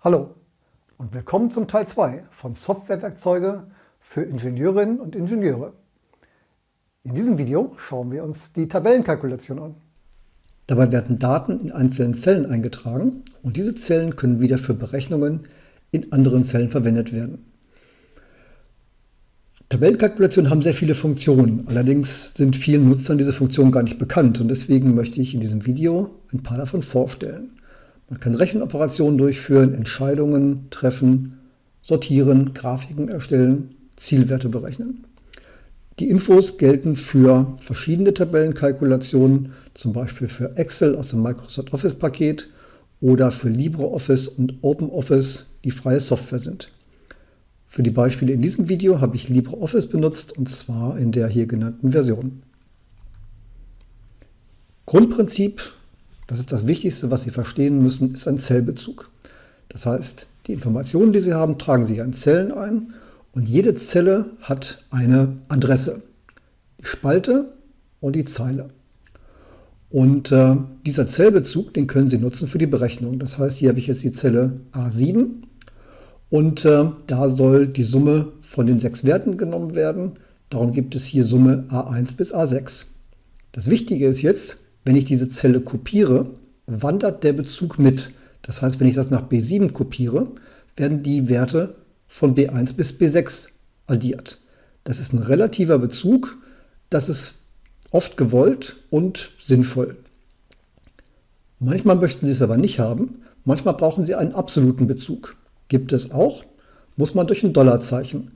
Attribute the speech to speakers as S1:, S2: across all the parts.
S1: Hallo und willkommen zum Teil 2 von Softwarewerkzeuge für Ingenieurinnen und Ingenieure. In diesem Video schauen wir uns die Tabellenkalkulation an. Dabei werden Daten in einzelnen Zellen eingetragen und diese Zellen können wieder für Berechnungen in anderen Zellen verwendet werden. Tabellenkalkulationen haben sehr viele Funktionen, allerdings sind vielen Nutzern diese Funktionen gar nicht bekannt und deswegen möchte ich in diesem Video ein paar davon vorstellen. Man kann Rechenoperationen durchführen, Entscheidungen treffen, sortieren, Grafiken erstellen, Zielwerte berechnen. Die Infos gelten für verschiedene Tabellenkalkulationen, zum Beispiel für Excel aus dem Microsoft Office Paket oder für LibreOffice und OpenOffice, die freie Software sind. Für die Beispiele in diesem Video habe ich LibreOffice benutzt und zwar in der hier genannten Version. Grundprinzip das ist das Wichtigste, was Sie verstehen müssen, ist ein Zellbezug. Das heißt, die Informationen, die Sie haben, tragen Sie in Zellen ein und jede Zelle hat eine Adresse. Die Spalte und die Zeile. Und äh, dieser Zellbezug, den können Sie nutzen für die Berechnung. Das heißt, hier habe ich jetzt die Zelle A7 und äh, da soll die Summe von den sechs Werten genommen werden. Darum gibt es hier Summe A1 bis A6. Das Wichtige ist jetzt, wenn ich diese Zelle kopiere, wandert der Bezug mit. Das heißt, wenn ich das nach B7 kopiere, werden die Werte von B1 bis B6 addiert. Das ist ein relativer Bezug, das ist oft gewollt und sinnvoll. Manchmal möchten Sie es aber nicht haben, manchmal brauchen Sie einen absoluten Bezug. Gibt es auch, muss man durch ein Dollarzeichen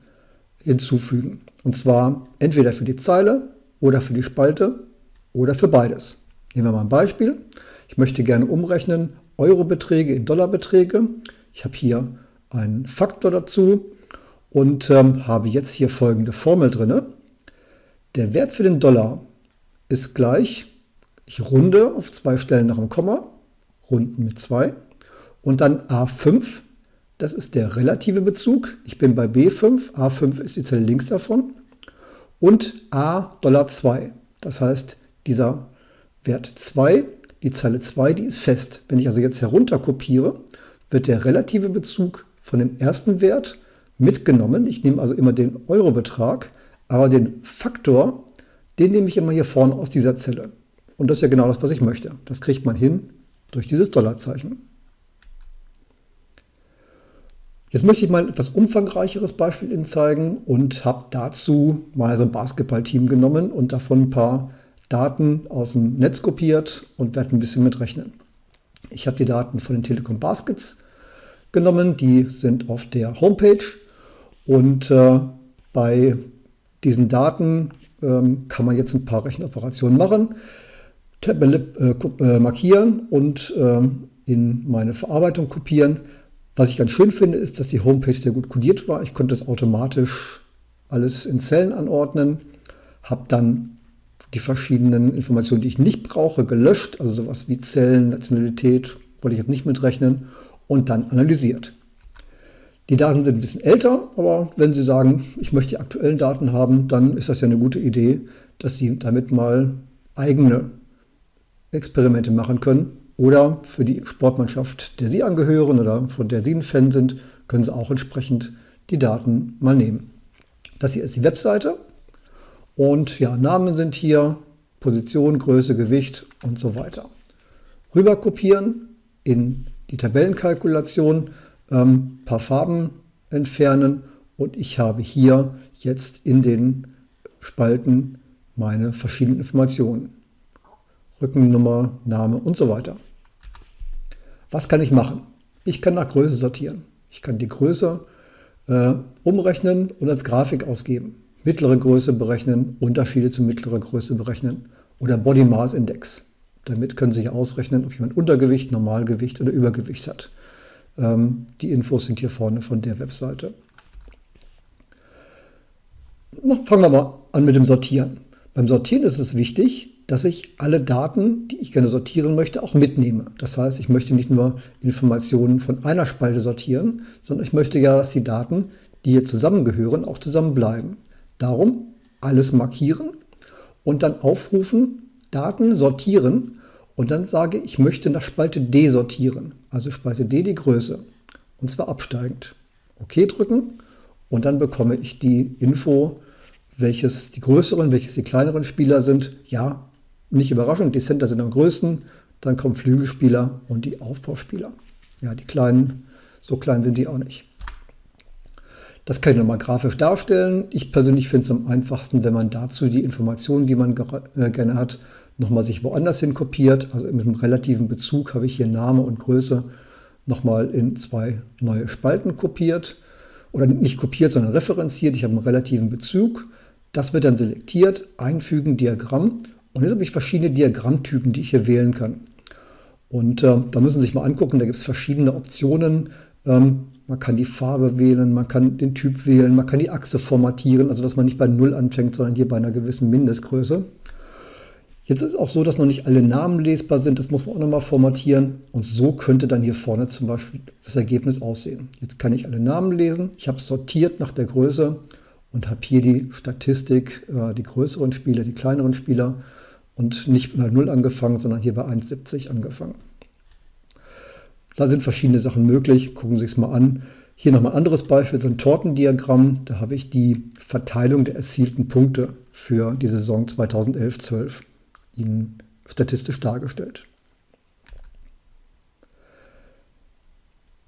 S1: hinzufügen. Und zwar entweder für die Zeile oder für die Spalte oder für beides. Nehmen wir mal ein Beispiel. Ich möchte gerne umrechnen Eurobeträge in Dollarbeträge. Ich habe hier einen Faktor dazu und ähm, habe jetzt hier folgende Formel drin. Der Wert für den Dollar ist gleich, ich runde auf zwei Stellen nach dem Komma, runden mit 2 und dann A5, das ist der relative Bezug. Ich bin bei B5, A5 ist die Zelle links davon und A Dollar 2. Das heißt, dieser Wert 2, die Zeile 2, die ist fest. Wenn ich also jetzt herunter kopiere, wird der relative Bezug von dem ersten Wert mitgenommen. Ich nehme also immer den Eurobetrag, aber den Faktor, den nehme ich immer hier vorne aus dieser Zelle. Und das ist ja genau das, was ich möchte. Das kriegt man hin durch dieses Dollarzeichen. Jetzt möchte ich mal ein etwas umfangreicheres Beispiel Ihnen zeigen und habe dazu mal so ein Basketballteam genommen und davon ein paar Daten aus dem Netz kopiert und werde ein bisschen mitrechnen. Ich habe die Daten von den Telekom Baskets genommen, die sind auf der Homepage und äh, bei diesen Daten ähm, kann man jetzt ein paar Rechenoperationen machen, Tabelle äh, äh, markieren und ähm, in meine Verarbeitung kopieren. Was ich ganz schön finde, ist, dass die Homepage sehr gut kodiert war. Ich konnte das automatisch alles in Zellen anordnen, habe dann die verschiedenen Informationen, die ich nicht brauche, gelöscht, also sowas wie Zellen, Nationalität, wollte ich jetzt nicht mitrechnen, und dann analysiert. Die Daten sind ein bisschen älter, aber wenn Sie sagen, ich möchte die aktuellen Daten haben, dann ist das ja eine gute Idee, dass Sie damit mal eigene Experimente machen können. Oder für die Sportmannschaft, der Sie angehören oder von der Sie ein Fan sind, können Sie auch entsprechend die Daten mal nehmen. Das hier ist die Webseite. Und ja, Namen sind hier, Position, Größe, Gewicht und so weiter. Rüber kopieren in die Tabellenkalkulation, ähm, paar Farben entfernen und ich habe hier jetzt in den Spalten meine verschiedenen Informationen. Rückennummer, Name und so weiter. Was kann ich machen? Ich kann nach Größe sortieren. Ich kann die Größe äh, umrechnen und als Grafik ausgeben mittlere Größe berechnen, Unterschiede zu mittlerer Größe berechnen oder Body Mass Index. Damit können Sie ausrechnen, ob jemand Untergewicht, Normalgewicht oder Übergewicht hat. Ähm, die Infos sind hier vorne von der Webseite. Fangen wir mal an mit dem Sortieren. Beim Sortieren ist es wichtig, dass ich alle Daten, die ich gerne sortieren möchte, auch mitnehme. Das heißt, ich möchte nicht nur Informationen von einer Spalte sortieren, sondern ich möchte ja, dass die Daten, die hier zusammengehören, auch zusammenbleiben. Darum alles markieren und dann aufrufen, Daten sortieren und dann sage ich möchte nach Spalte D sortieren, also Spalte D die Größe. und zwar absteigend. OK drücken und dann bekomme ich die Info, welches die größeren, welches die kleineren Spieler sind. Ja, nicht überraschend, die Center sind am größten, dann kommen Flügelspieler und die Aufbauspieler. Ja, die kleinen, so klein sind die auch nicht. Das kann ich nochmal grafisch darstellen. Ich persönlich finde es am einfachsten, wenn man dazu die Informationen, die man äh, gerne hat, nochmal sich woanders hin kopiert. Also mit einem relativen Bezug habe ich hier Name und Größe nochmal in zwei neue Spalten kopiert. Oder nicht kopiert, sondern referenziert. Ich habe einen relativen Bezug. Das wird dann selektiert, einfügen, Diagramm. Und jetzt habe ich verschiedene Diagrammtypen, die ich hier wählen kann. Und äh, da müssen Sie sich mal angucken, da gibt es verschiedene Optionen. Ähm, man kann die Farbe wählen, man kann den Typ wählen, man kann die Achse formatieren, also dass man nicht bei 0 anfängt, sondern hier bei einer gewissen Mindestgröße. Jetzt ist es auch so, dass noch nicht alle Namen lesbar sind, das muss man auch nochmal formatieren. Und so könnte dann hier vorne zum Beispiel das Ergebnis aussehen. Jetzt kann ich alle Namen lesen, ich habe sortiert nach der Größe und habe hier die Statistik, äh, die größeren Spieler, die kleineren Spieler und nicht bei 0 angefangen, sondern hier bei 1,70 angefangen. Da sind verschiedene Sachen möglich, gucken Sie es mal an. Hier nochmal ein anderes Beispiel, so ein Tortendiagramm. Da habe ich die Verteilung der erzielten Punkte für die Saison 2011-12 Ihnen statistisch dargestellt.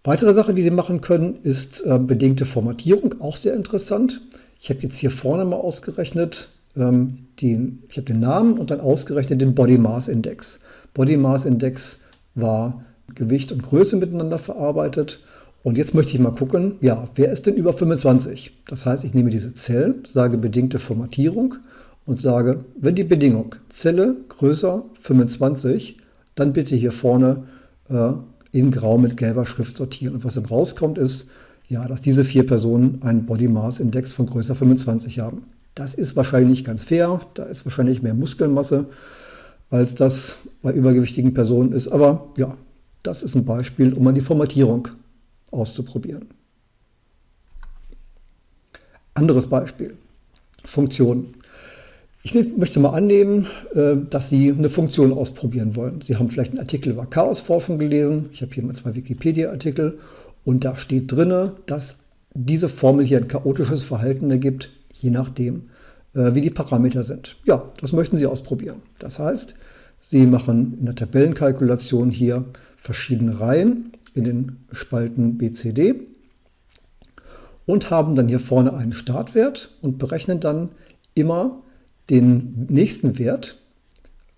S1: Weitere Sache, die Sie machen können, ist äh, bedingte Formatierung, auch sehr interessant. Ich habe jetzt hier vorne mal ausgerechnet, ähm, den, ich habe den Namen und dann ausgerechnet den Body Mass Index. Body Mass Index war Gewicht und Größe miteinander verarbeitet. Und jetzt möchte ich mal gucken, ja, wer ist denn über 25? Das heißt, ich nehme diese Zellen, sage bedingte Formatierung und sage, wenn die Bedingung Zelle größer 25, dann bitte hier vorne äh, in grau mit gelber Schrift sortieren. Und was dann rauskommt ist, ja, dass diese vier Personen einen Body Mass Index von größer 25 haben. Das ist wahrscheinlich nicht ganz fair, da ist wahrscheinlich mehr Muskelmasse, als das bei übergewichtigen Personen ist. Aber ja, das ist ein Beispiel, um mal die Formatierung auszuprobieren. Anderes Beispiel, Funktionen. Ich möchte mal annehmen, äh, dass Sie eine Funktion ausprobieren wollen. Sie haben vielleicht einen Artikel über Chaosforschung gelesen. Ich habe hier mal zwei Wikipedia-Artikel und da steht drin, dass diese Formel hier ein chaotisches Verhalten ergibt, je nachdem, äh, wie die Parameter sind. Ja, das möchten Sie ausprobieren. Das heißt, Sie machen in der Tabellenkalkulation hier verschiedene Reihen in den Spalten BCD und haben dann hier vorne einen Startwert und berechnen dann immer den nächsten Wert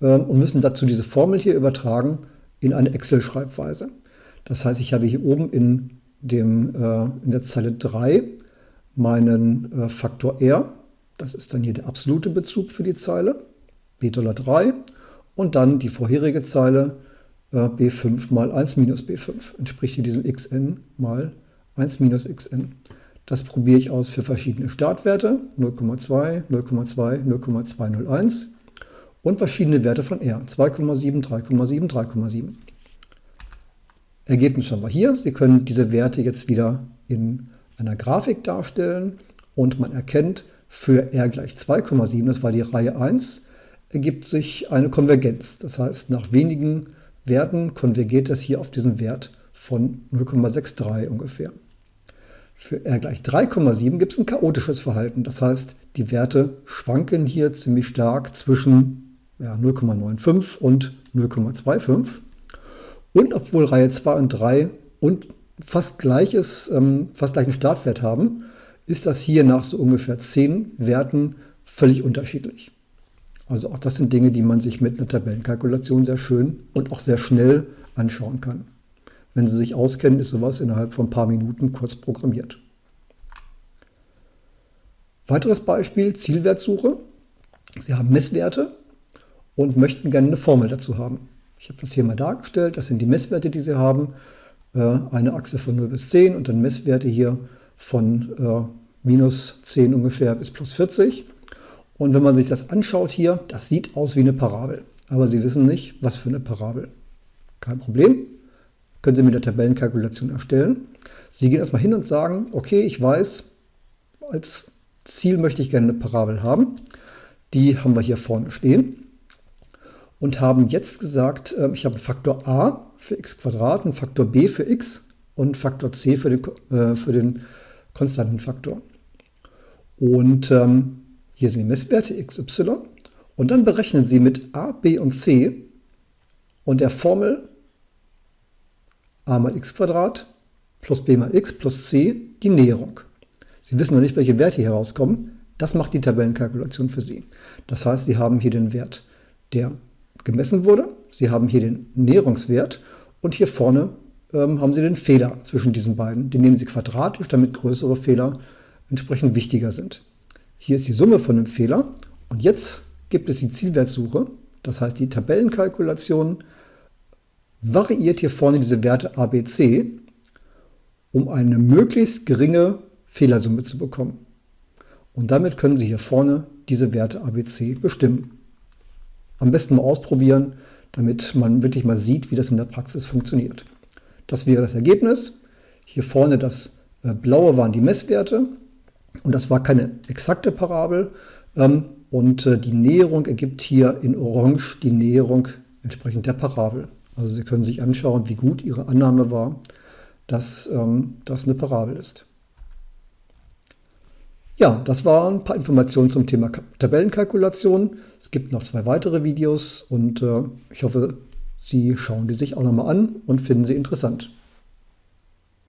S1: äh, und müssen dazu diese Formel hier übertragen in eine Excel-Schreibweise. Das heißt, ich habe hier oben in, dem, äh, in der Zeile 3 meinen äh, Faktor R, das ist dann hier der absolute Bezug für die Zeile, B$3 und dann die vorherige Zeile b5 mal 1 minus b5 entspricht hier diesem xn mal 1 minus xn. Das probiere ich aus für verschiedene Startwerte, 0,2, 0,2, 0,201 und verschiedene Werte von R, 2,7, 3,7, 3,7. Ergebnis haben wir hier. Sie können diese Werte jetzt wieder in einer Grafik darstellen und man erkennt, für R gleich 2,7, das war die Reihe 1, ergibt sich eine Konvergenz. Das heißt, nach wenigen Werten konvergiert das hier auf diesen Wert von 0,63 ungefähr. Für R gleich 3,7 gibt es ein chaotisches Verhalten. Das heißt, die Werte schwanken hier ziemlich stark zwischen ja, 0,95 und 0,25. Und obwohl Reihe 2 und 3 und fast, gleiches, ähm, fast gleichen Startwert haben, ist das hier nach so ungefähr 10 Werten völlig unterschiedlich. Also auch das sind Dinge, die man sich mit einer Tabellenkalkulation sehr schön und auch sehr schnell anschauen kann. Wenn Sie sich auskennen, ist sowas innerhalb von ein paar Minuten kurz programmiert. Weiteres Beispiel, Zielwertsuche. Sie haben Messwerte und möchten gerne eine Formel dazu haben. Ich habe das hier mal dargestellt. Das sind die Messwerte, die Sie haben. Äh, eine Achse von 0 bis 10 und dann Messwerte hier von äh, minus 10 ungefähr bis plus 40. Und wenn man sich das anschaut hier, das sieht aus wie eine Parabel. Aber Sie wissen nicht, was für eine Parabel. Kein Problem. Können Sie mit der Tabellenkalkulation erstellen. Sie gehen erstmal hin und sagen, okay, ich weiß, als Ziel möchte ich gerne eine Parabel haben. Die haben wir hier vorne stehen. Und haben jetzt gesagt, ähm, ich habe einen Faktor a für x, einen Faktor b für x und Faktor c für den, äh, für den konstanten Faktor. Und ähm, hier sind die Messwerte xy. Und dann berechnen Sie mit a, b und c und der Formel a mal x plus b mal x plus c die Näherung. Sie wissen noch nicht, welche Werte hier rauskommen. Das macht die Tabellenkalkulation für Sie. Das heißt, Sie haben hier den Wert, der gemessen wurde. Sie haben hier den Näherungswert und hier vorne ähm, haben Sie den Fehler zwischen diesen beiden. Den nehmen Sie quadratisch, damit größere Fehler entsprechend wichtiger sind. Hier ist die Summe von dem Fehler und jetzt gibt es die Zielwertsuche. Das heißt, die Tabellenkalkulation variiert hier vorne diese Werte a, b, c, um eine möglichst geringe Fehlersumme zu bekommen. Und damit können Sie hier vorne diese Werte a, b, c bestimmen. Am besten mal ausprobieren, damit man wirklich mal sieht, wie das in der Praxis funktioniert. Das wäre das Ergebnis. Hier vorne das äh, blaue waren die Messwerte und das war keine exakte Parabel. Ähm, und äh, die Näherung ergibt hier in Orange die Näherung entsprechend der Parabel. Also Sie können sich anschauen, wie gut Ihre Annahme war, dass ähm, das eine Parabel ist. Ja, das waren ein paar Informationen zum Thema Tabellenkalkulation. Es gibt noch zwei weitere Videos und äh, ich hoffe, Sie schauen die sich auch nochmal an und finden sie interessant.